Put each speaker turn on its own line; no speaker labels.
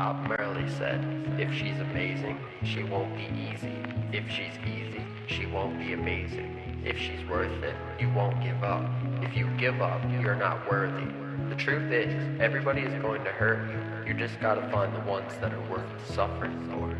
Bob Marley said, if she's amazing, she won't be easy. If she's easy, she won't be amazing. If she's worth it, you won't give up. If you give up, you're not worthy. The truth is, everybody is going to hurt you. You just gotta find the ones that are worth suffering for.